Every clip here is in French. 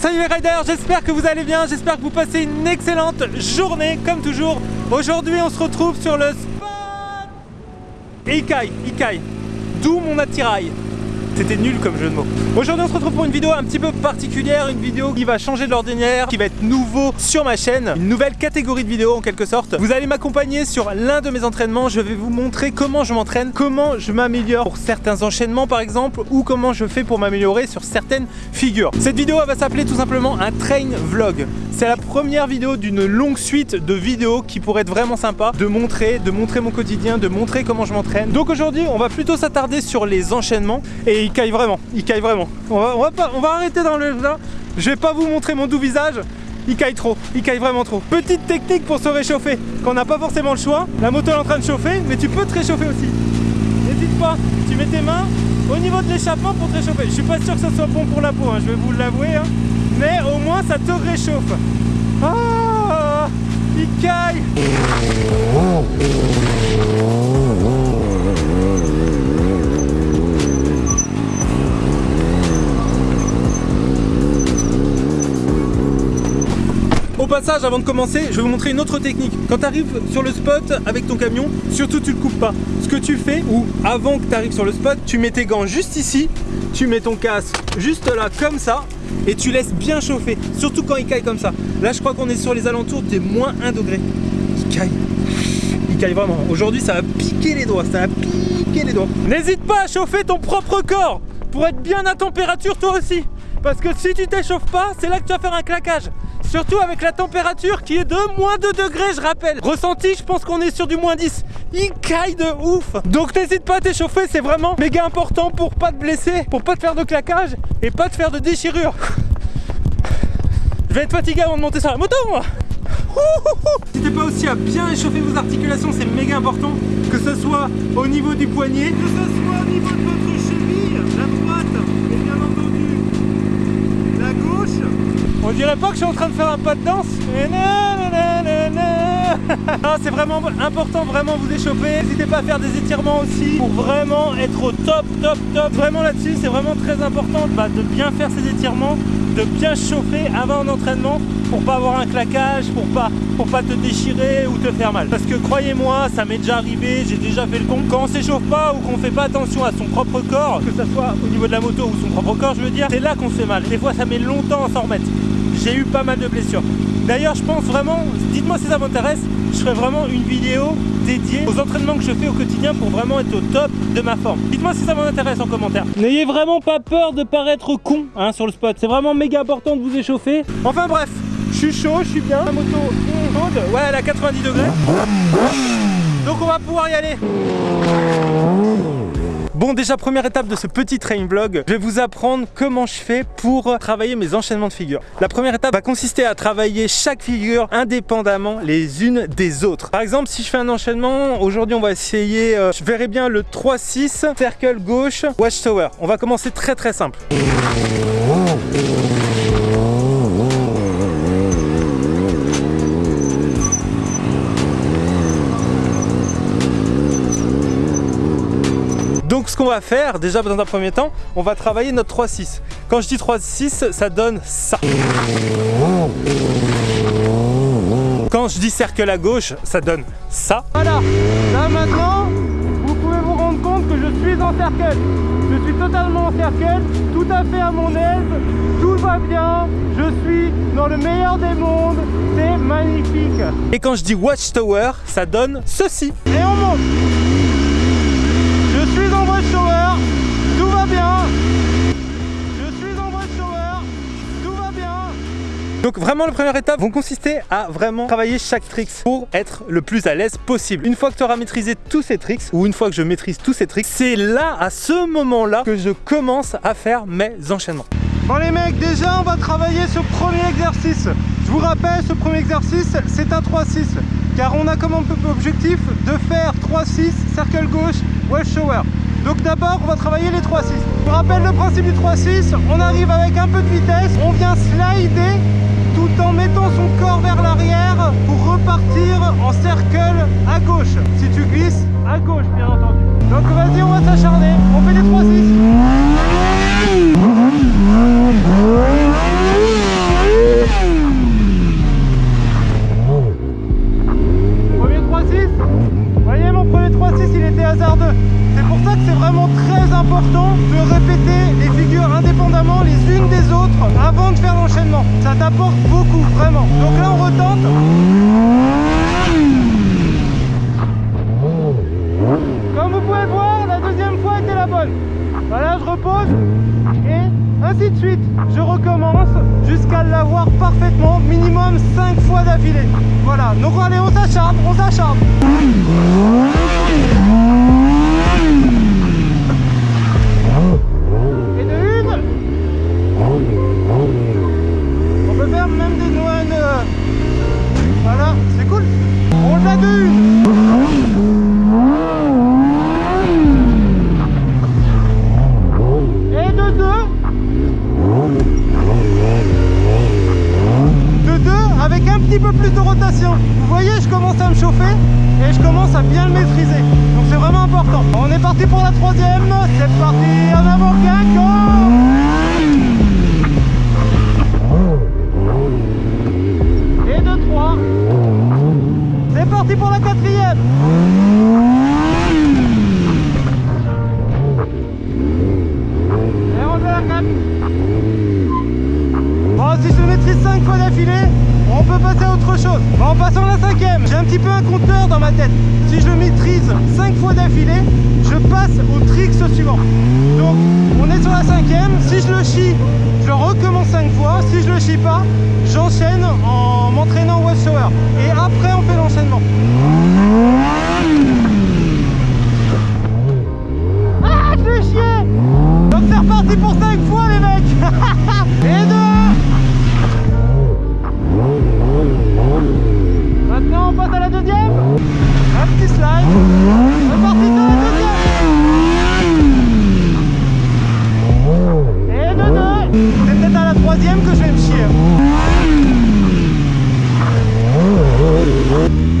salut les riders, j'espère que vous allez bien, j'espère que vous passez une excellente journée comme toujours. Aujourd'hui on se retrouve sur le spot Ikai, Ikai, d'où mon attirail c'était nul comme jeu de mots. Aujourd'hui on se retrouve pour une vidéo un petit peu particulière, une vidéo qui va changer de l'ordinaire, qui va être nouveau sur ma chaîne, une nouvelle catégorie de vidéos en quelque sorte. Vous allez m'accompagner sur l'un de mes entraînements, je vais vous montrer comment je m'entraîne, comment je m'améliore pour certains enchaînements par exemple, ou comment je fais pour m'améliorer sur certaines figures. Cette vidéo va s'appeler tout simplement un train vlog. C'est la première vidéo d'une longue suite de vidéos qui pourrait être vraiment sympa de montrer, de montrer mon quotidien, de montrer comment je m'entraîne. Donc aujourd'hui on va plutôt s'attarder sur les enchaînements et il caille vraiment, il caille vraiment. On va, pas, on va arrêter dans le là. Je vais pas vous montrer mon doux visage. Il caille trop, il caille vraiment trop. Petite technique pour se réchauffer, quand on n'a pas forcément le choix. La moto est en train de chauffer, mais tu peux te réchauffer aussi. N'hésite pas, tu mets tes mains au niveau de l'échappement pour te réchauffer. Je suis pas sûr que ce soit bon pour la peau, hein, je vais vous l'avouer. Hein. Mais au moins ça te réchauffe. Ah, il caille. Avant de commencer, je vais vous montrer une autre technique. Quand tu arrives sur le spot avec ton camion, surtout tu le coupes pas. Ce que tu fais, ou avant que tu arrives sur le spot, tu mets tes gants juste ici, tu mets ton casque juste là, comme ça, et tu laisses bien chauffer, surtout quand il caille comme ça. Là, je crois qu'on est sur les alentours des moins 1 degré. Il caille. Il caille vraiment. Aujourd'hui, ça va piquer les doigts, ça va piquer les doigts. N'hésite pas à chauffer ton propre corps pour être bien à température toi aussi. Parce que si tu t'échauffes pas, c'est là que tu vas faire un claquage. Surtout avec la température qui est de moins 2 degrés, je rappelle. Ressenti, je pense qu'on est sur du moins 10. Il caille de ouf. Donc n'hésite pas à t'échauffer, c'est vraiment méga important pour pas te blesser, pour pas te faire de claquage et pas te faire de déchirure. Je vais être fatigué avant de monter sur la moto, moi. N'hésitez pas aussi à bien échauffer vos articulations, c'est méga important. Que ce soit au niveau du poignet, que ce soit au niveau de votre cheville, la droite et bien entendu la gauche. On dirait pas que je suis en train de faire un pas de danse C'est vraiment important, vraiment vous échauffer. N'hésitez pas à faire des étirements aussi pour vraiment être au top, top, top. Vraiment là-dessus, c'est vraiment très important bah, de bien faire ces étirements, de bien chauffer avant un entraînement pour pas avoir un claquage, pour pas, pour pas te déchirer ou te faire mal. Parce que croyez-moi, ça m'est déjà arrivé, j'ai déjà fait le con. Quand on s'échauffe pas ou qu'on fait pas attention à son propre corps, que ce soit au niveau de la moto ou son propre corps, je veux dire, c'est là qu'on se fait mal. Des fois, ça met longtemps à s'en remettre j'ai eu pas mal de blessures. D'ailleurs, je pense vraiment, dites-moi si ça m'intéresse, je ferai vraiment une vidéo dédiée aux entraînements que je fais au quotidien pour vraiment être au top de ma forme. Dites-moi si ça m'intéresse en commentaire. N'ayez vraiment pas peur de paraître con hein, sur le spot. C'est vraiment méga important de vous échauffer. Enfin bref, je suis chaud, je suis bien. La moto chaude. Ouais, elle a 90 degrés. Donc on va pouvoir y aller. Bon déjà première étape de ce petit train vlog, je vais vous apprendre comment je fais pour travailler mes enchaînements de figures. La première étape va consister à travailler chaque figure indépendamment les unes des autres. Par exemple si je fais un enchaînement, aujourd'hui on va essayer, euh, je verrai bien le 3-6, cercle gauche, watchtower. On va commencer très très simple. Ce qu'on va faire, déjà dans un premier temps, on va travailler notre 3-6. Quand je dis 3-6, ça donne ça. Quand je dis cercle à gauche, ça donne ça. Voilà, là maintenant, vous pouvez vous rendre compte que je suis en cercle. Je suis totalement en cercle, tout à fait à mon aise, tout va bien, je suis dans le meilleur des mondes, c'est magnifique. Et quand je dis watchtower, ça donne ceci. Et on monte je suis en watchtower, tout va bien. Je suis en watchtower, tout va bien. Donc vraiment la première étape vont consister à vraiment travailler chaque trick pour être le plus à l'aise possible. Une fois que tu auras maîtrisé tous ces tricks, ou une fois que je maîtrise tous ces tricks, c'est là, à ce moment-là, que je commence à faire mes enchaînements. Bon les mecs, déjà on va travailler ce premier exercice. Je vous rappelle, ce premier exercice, c'est un 3-6. Car on a comme objectif de faire 3-6, cercle gauche, wash shower. Donc d'abord, on va travailler les 3-6. Je vous rappelle le principe du 3-6, on arrive avec un peu de vitesse, on vient slider en mettant son corps vers l'arrière pour repartir en cercle à gauche. Si tu glisses, à gauche bien entendu. Donc vas-y, on va s'acharner, on fait les 3-6. une des autres avant de faire l'enchaînement. Ça t'apporte beaucoup, vraiment. Donc là, on retente. Comme vous pouvez voir, la deuxième fois était la bonne. Voilà, je repose et ainsi de suite. Je recommence jusqu'à l'avoir parfaitement, minimum 5 fois d'affilée. Voilà, donc allez, on s'acharne, on s'acharne. Et de une, on peut faire même des noix. euh, Voilà, c'est cool. On l'a de une. Et de deux. De deux avec un petit peu plus de rotation. Vous voyez, je commence à me chauffer et je commence à bien le maîtriser. Donc c'est vraiment important. On est parti pour la troisième. C'est parti en avant, Guingamp. Et de trois. C'est pour la quatrième. Si je maîtrise 5 fois d'affilée, on peut passer à autre chose. Bon, passons à la cinquième. J'ai un petit peu un compteur dans ma tête. Si je le maîtrise 5 fois d'affilée, je passe au tricks suivant. Donc, on est sur la cinquième. Si je le chie, je recommence 5 fois. Si je le chie pas, j'enchaîne troisième que je vais me chier.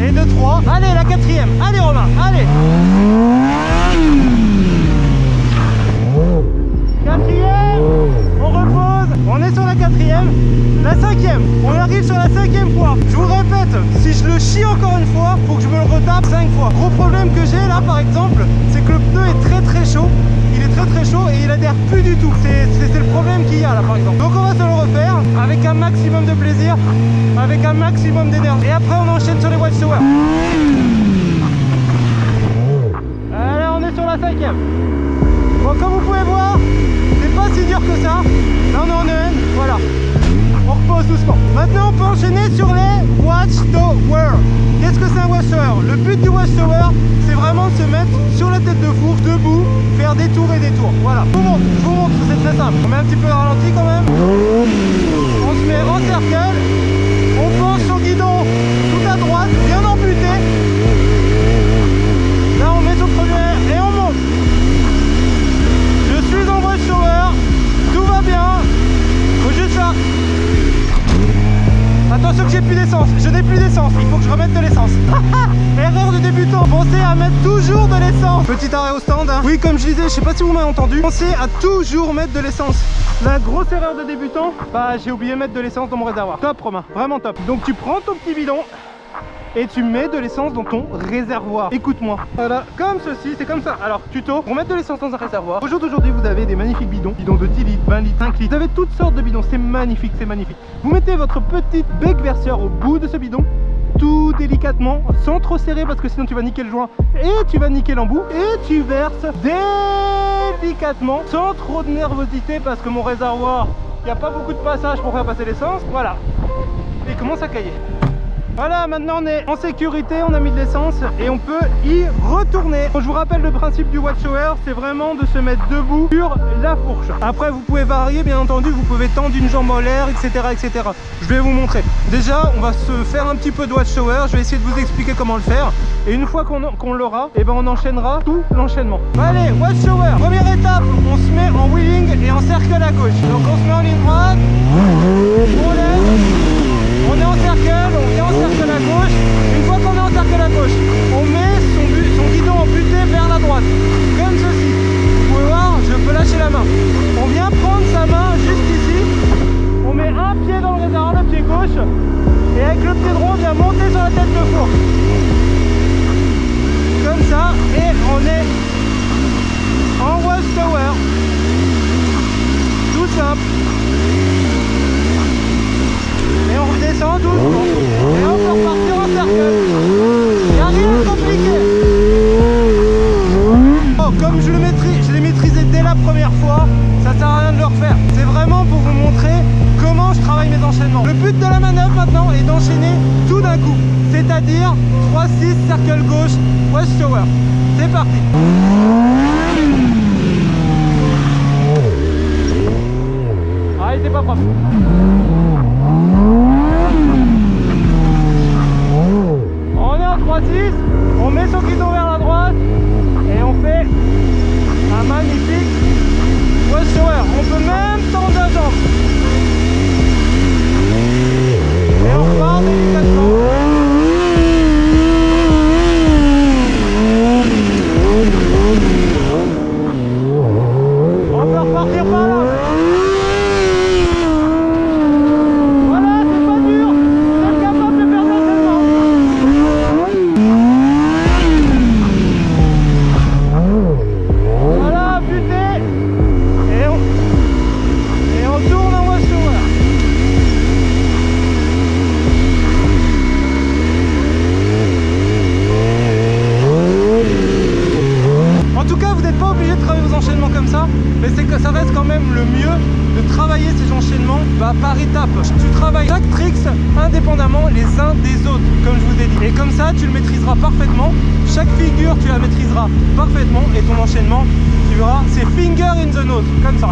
Et de trois Allez la quatrième. Allez Romain Allez. Quatrième, on repose, on est sur la quatrième, la cinquième, on arrive sur la cinquième fois. Je vous répète, si je le chie encore une fois, faut que je me le retape cinq fois. Gros problème que j'ai là par exemple, c'est que le pneu est très très chaud, très très chaud et il adhère plus du tout. C'est le problème qu'il y a là par exemple. Donc on va se le refaire avec un maximum de plaisir, avec un maximum d'énergie. Et après on enchaîne sur les watchtowers. Allez, on est sur la cinquième. Bon, comme vous pouvez voir, c'est pas si dur que ça. Là, on est en EN, voilà. On repose doucement. Maintenant, on peut enchaîner sur les Watchtower. Qu'est-ce que c'est un Watchtower Le but du Watchtower, c'est vraiment de se mettre sur la tête de fourche, debout, des tours et des tours. Voilà. Je vous montre, je vous montre, c'est très simple. On met un petit peu de ralenti quand même. On se met en cercle. On penche au guidon tout à droite, bien amputé. Là, on met le premier et on monte. Je suis dans le watchtower, tout va bien, faut juste là. Attention que j'ai plus d'essence, je n'ai plus d'essence, il faut que je remette de l'essence. Erreur de débutant, pensez à mettre toujours de l'essence. Petit arrêt au stand. hein. Oui, comme je disais, je sais pas si vous m'avez entendu, pensez à toujours mettre de l'essence. La grosse erreur de débutant, bah j'ai oublié de mettre de l'essence dans mon réservoir. Top Romain, vraiment top. Donc tu prends ton petit bidon, et tu mets de l'essence dans ton réservoir. Écoute-moi. Voilà, comme ceci, c'est comme ça. Alors, tuto, pour mettre de l'essence dans un réservoir, au jour d'aujourd'hui, vous avez des magnifiques bidons. Bidons de 10 litres, 20 litres, 5 litres. Vous avez toutes sortes de bidons. C'est magnifique, c'est magnifique. Vous mettez votre petite bec verseur au bout de ce bidon tout délicatement, sans trop serrer parce que sinon tu vas niquer le joint et tu vas niquer l'embout et tu verses délicatement, sans trop de nervosité parce que mon réservoir, il n'y a pas beaucoup de passage pour faire passer l'essence. Voilà, et commence à cailler. Voilà, maintenant on est en sécurité, on a mis de l'essence et on peut y retourner. Je vous rappelle le principe du watchtower, c'est vraiment de se mettre debout sur la fourche. Après, vous pouvez varier, bien entendu, vous pouvez tendre une jambe en l'air, etc., etc. Je vais vous montrer. Déjà, on va se faire un petit peu de watchtower. Je vais essayer de vous expliquer comment le faire. Et une fois qu'on l'aura, et ben on enchaînera tout l'enchaînement. Allez, watchtower. Première étape, on se met en wheeling et en cercle à gauche. Donc on se met en ligne droite, on vient en cercle à gauche. Une fois qu'on est en cercle à gauche, on met son, guidon en butée vers la droite. Comme ceci. Vous pouvez voir, je peux lâcher la main. On vient prendre sa main juste ici. On met un pied dans le réservoir, le pied gauche. Et avec le pied droit, on vient monter sur la tête de four. Comme ça. Et on est en wash tower. Tout simple descend doucement. Et on peut repartir en cercle. Il a rien de compliqué. Oh, comme je le maîtrise, je l'ai maîtrisé dès la première fois, ça sert à rien de le refaire. C'est vraiment pour vous montrer comment je travaille mes enchaînements. Le but de la manœuvre maintenant est d'enchaîner tout d'un coup. C'est-à-dire 3-6, cercle gauche, west shower. C'est parti Ah, il était pas propre. On est en 3-6, on met son guidon vers la droite et on fait un magnifique West Shower. On peut même tendre la jambe. Et on repart délicatement. On peut repartir par là. Voilà, c'est pas dur. Vous êtes capable de faire l'entraînement. Voilà, buté. Et on, et on tourne en West Shower. En tout cas, vous n'êtes pas obligé de travailler vos enchaînements comme ça, mais c'est que ça reste quand même le mieux de travailler ces enchaînements bah, par étapes. Tu travailles chaque tricks indépendamment les uns des autres, comme je vous ai dit. Et comme ça, tu le maîtriseras parfaitement. Chaque figure, tu la maîtriseras parfaitement. Et ton enchaînement, c'est finger in the nose, comme ça.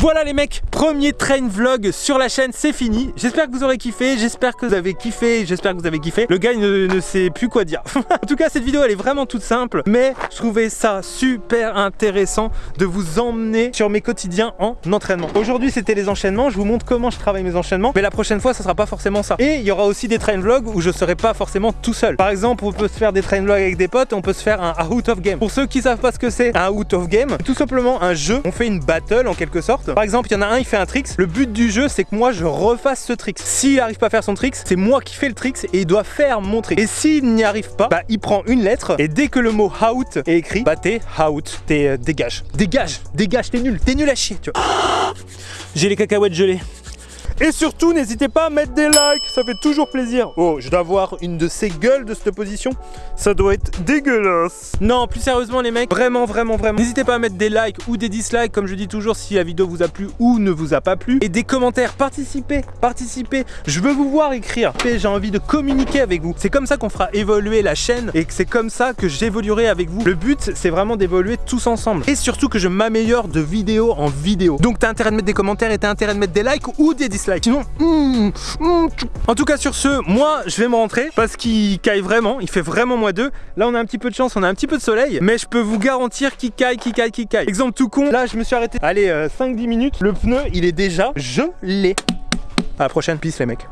Voilà les mecs, premier train vlog sur la chaîne, c'est fini. J'espère que vous aurez kiffé, j'espère que vous avez kiffé, j'espère que vous avez kiffé. Le gars ne sait plus quoi dire. en tout cas, cette vidéo elle est vraiment toute simple, mais je trouvais ça super intéressant de vous emmener sur mes quotidiens en entraînement. Aujourd'hui, c'était les enchaînements, je vous montre comment je travaille mes enchaînements, mais la prochaine fois, ça sera pas forcément ça. Et il y aura aussi des train vlogs où je serai pas forcément tout seul. Par exemple, on peut se faire des train vlogs avec des potes, on peut se faire un out of game. Pour ceux qui savent pas ce que c'est, un out of game, tout simplement un jeu, on fait une battle en quelque sorte. Par exemple, il y en a un, il fait un tricks. Le but du jeu, c'est que moi, je refasse ce tricks. S'il arrive pas à faire son tricks, c'est moi qui fais le tricks et il doit faire mon. Et s'il n'y arrive pas, bah, il prend une lettre et dès que le mot out est écrit, bah, t'es out, t'es euh, dégage. Dégage, dégage, t'es nul, t'es nul à chier, tu vois. J'ai les cacahuètes gelées. Et surtout, n'hésitez pas à mettre des likes, ça fait toujours plaisir. Oh, je dois avoir une de ces gueules de cette position. Ça doit être dégueulasse. Non, plus sérieusement les mecs, vraiment, vraiment, vraiment. N'hésitez pas à mettre des likes ou des dislikes, comme je dis toujours, si la vidéo vous a plu ou ne vous a pas plu. Et des commentaires, participez, participez. Je veux vous voir écrire. J'ai envie de communiquer avec vous. C'est comme ça qu'on fera évoluer la chaîne et que c'est comme ça que j'évoluerai avec vous. Le but, c'est vraiment d'évoluer tous ensemble. Et surtout que je m'améliore de vidéo en vidéo. Donc t'as intérêt de mettre des commentaires et t'as intérêt de mettre des likes ou des dislikes. Sinon, hmm, hmm, en tout cas sur ce, moi je vais me rentrer parce qu'il caille vraiment, il fait vraiment moins 2. Là on a un petit peu de chance, on a un petit peu de soleil, mais je peux vous garantir qu'il caille, qu'il caille, qu'il caille. Exemple tout con, là je me suis arrêté, allez 5-10 minutes, le pneu il est déjà gelé. À la prochaine piste les mecs.